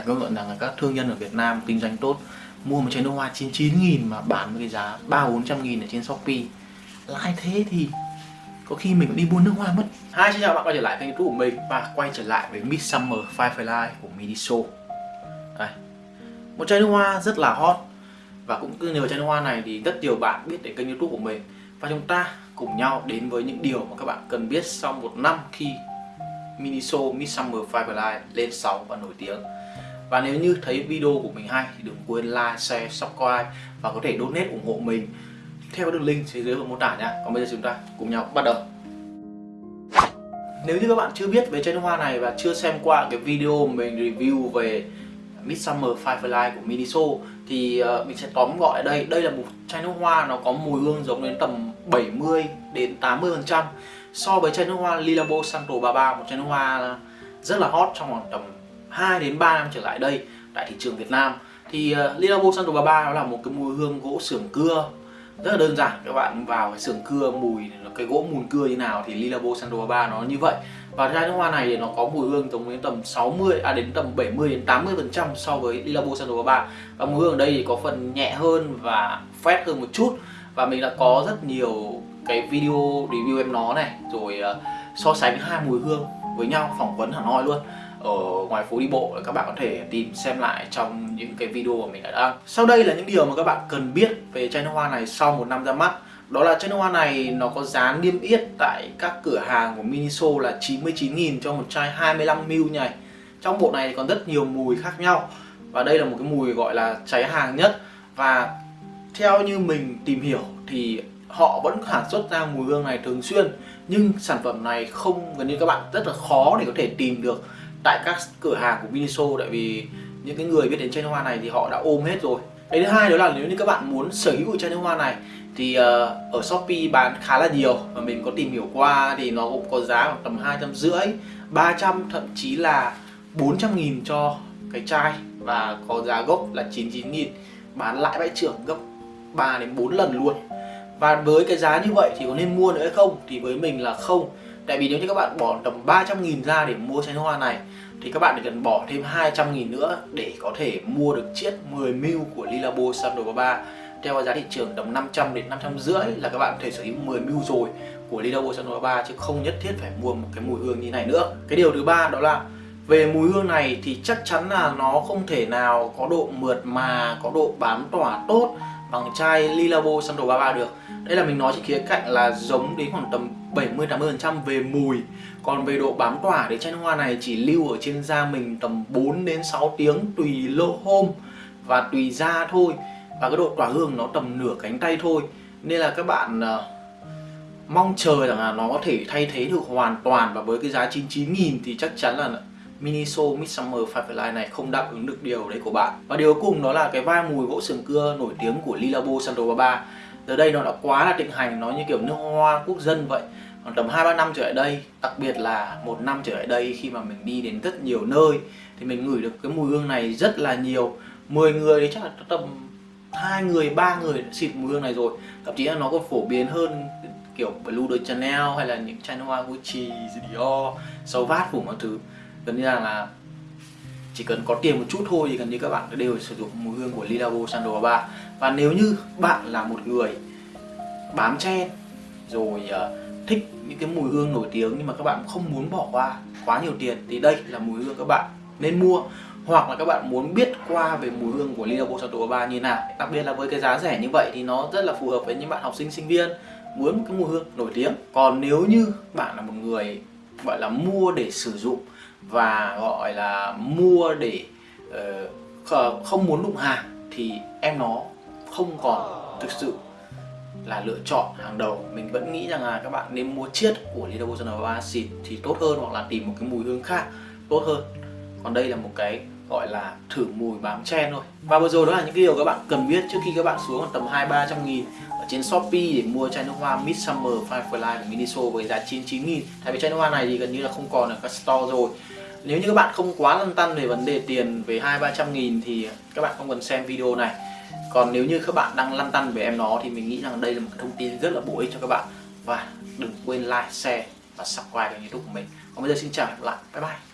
phải công nhận rằng là các thương nhân ở Việt Nam kinh doanh tốt mua một chai nước hoa 99.000 mà bán với cái giá 3 400 nghìn ở trên Shopee. Lãi thế thì có khi mình cũng đi mua nước hoa mất. Hai xin chào bạn quay trở lại kênh youtube của mình. Và quay trở lại với Midsummer Firefly của Miniso. Đây. Một chai nước hoa rất là hot. Và cũng cứ nhờ chai nước hoa này thì rất nhiều bạn biết đến kênh youtube của mình. Và chúng ta cùng nhau đến với những điều mà các bạn cần biết sau một năm khi Miniso Midsummer Firefly lên sóng và nổi tiếng và nếu như thấy video của mình hay thì đừng quên like, share, subscribe và có thể donate ủng hộ mình theo đường link phía dưới phần mô tả nhé. Còn bây giờ chúng ta cùng nhau bắt đầu. Nếu như các bạn chưa biết về chai nước hoa này và chưa xem qua cái video mình review về Midsummer Firefly của Miniso thì uh, mình sẽ tóm gọn ở đây. Đây là một chai nước hoa nó có mùi hương giống đến tầm 70 đến 80% so với chai nước hoa Lilabo Santo 33 một chai nước hoa rất là hot trong khoảng tầm 2 đến 3 năm trở lại đây tại thị trường Việt Nam. Thì ờ, uh, Lilabo Santo 33 nó là một cái mùi hương gỗ sưởng cưa rất là đơn giản. Các bạn vào cái sưởng cưa mùi cái gỗ mùn cưa như nào thì Lilabo Santo 33 nó như vậy. Và chai nước hoa này thì nó có mùi hương giống đến tầm 60 à đến tầm 70 đến 80 phần trăm so với Lilabo Santo 33 và mùi hương ở đây thì có phần nhẹ hơn và phét hơn một chút. Và mình đã có rất nhiều cái video review em nó này rồi uh, so sánh hai mùi hương với nhau phỏng vấn hẳn hoi luôn ở ngoài phố đi bộ, các bạn có thể tìm xem lại trong những cái video mà mình đã đăng. Sau đây là những điều mà các bạn cần biết về chai nước hoa này sau một năm ra mắt. Đó là chai nước hoa này nó có giá niêm yết tại các cửa hàng của Miniso là 99.000 cho một chai 25ml này trong bộ này còn rất nhiều mùi khác nhau và đây là một cái mùi gọi là cháy hàng nhất. Và theo như mình tìm hiểu thì họ vẫn sản xuất ra mùi hương này thường xuyên, nhưng sản phẩm này không, gần như các bạn rất là khó để có thể tìm được tại các cửa hàng của Miniso tại vì những cái người biết đến chai nước hoa này thì họ đã ôm hết rồi. Cái thứ hai đó là nếu như các bạn muốn sở hữu chai nước hoa này thì uh, ở Shopee bán khá là nhiều và mình có tìm hiểu qua thì nó cũng có giá khoảng tầm hai trăm rưỡi 300 thậm chí là 400 nghìn cho cái chai và có giá gốc là 99 nghìn bán lại bãi trưởng gấp 3 đến 4 lần luôn. Và với cái giá như vậy thì có nên mua nữa hay không? Thì với mình là không. Tại vì nếu như các bạn bỏ tầm 300 nghìn ra để mua chai nước hoa này thì các bạn cần bỏ thêm 200.000 nữa để có thể mua được chiếc 10ml của Lilabo Sandro 33 theo giá thị trường tầm 500 đến 500 rưỡi là các bạn có thể sở hữu 10ml rồi của Lilabo Sandro 33 chứ không nhất thiết phải mua một cái mùi hương như này nữa. Cái điều thứ ba đó là về mùi hương này thì chắc chắn là nó không thể nào có độ mượt mà, có độ bám tỏa tốt bằng chai Lilabo Sandro 33 được. Đây là mình nói trên khía cạnh là giống đến khoảng tầm 70-80% về mùi. Còn về độ bám tỏa thì chai nước hoa này chỉ lưu ở trên da mình tầm 4 đến 6 tiếng tùy lô hôm và tùy da thôi. Và cái độ tỏa hương nó tầm nửa cánh tay thôi. Nên là các bạn uh, mong chờ rằng là nó có thể thay thế được hoàn toàn. Và với cái giá 99.000 thì chắc chắn là Miniso Midsummer Firefly này không đáp ứng được điều đấy của bạn. Và điều cuối cùng đó là cái vai mùi gỗ sườn cưa nổi tiếng của Lilabo Santo 33 tới đây nó đã quá là thịnh hành, nó như kiểu nước hoa quốc dân vậy. Còn tầm 2-3 năm trở lại đây, đặc biệt là một năm trở lại đây khi mà mình đi đến rất nhiều nơi Thì mình ngửi được cái mùi hương này rất là nhiều. 10 người thì chắc là tầm hai người, ba người đã xịt mùi hương này rồi. Thậm chí là nó còn phổ biến hơn kiểu Blue de Chanel hay là những chai nước hoa Gucci, Dior, Sauvage phủ mọi thứ. Gần như là, là chỉ cần có tiền một chút thôi thì gần như các bạn đều sử dụng mùi hương của Lilabo Sandal 3 và nếu như bạn là một người bám chen rồi uh, thích những cái mùi hương nổi tiếng nhưng mà các bạn không muốn bỏ qua quá nhiều tiền thì đây là mùi hương các bạn nên mua. Hoặc là các bạn muốn biết qua về mùi hương của Lilabo Sandal 3 như nào. Đặc biệt là với cái giá rẻ như vậy thì nó rất là phù hợp với những bạn học sinh sinh viên muốn một cái mùi hương nổi tiếng. Còn nếu như bạn là một người gọi là mua để sử dụng và gọi là mua để uh, không muốn đụng hàng thì em nó không còn thực sự là lựa chọn hàng đầu. Mình vẫn nghĩ rằng là các bạn nên mua chiết của Lilabo Sonora xịt thì tốt hơn hoặc là tìm một cái mùi hương khác tốt hơn. Còn đây là một cái gọi là thử mùi bám chen thôi. Và vừa rồi đó là những cái điều các bạn cần biết trước khi các bạn xuống tầm hai ba trăm nghìn ở trên Shopee để mua chai nước hoa Midsummer Firefly của Miniso với giá 99 nghìn. Tại vì chai nước hoa này thì gần như là không còn ở các store rồi. Nếu như các bạn không quá lăn tăn về vấn đề tiền về hai ba trăm nghìn thì các bạn không cần xem video này. Còn nếu như các bạn đang lăn tăn về em nó thì mình nghĩ rằng đây là một thông tin rất là bổ ích cho các bạn. Và đừng quên like, share và subscribe kênh youtube của mình. Còn bây giờ xin chào và hẹn gặp lại. Bye bye.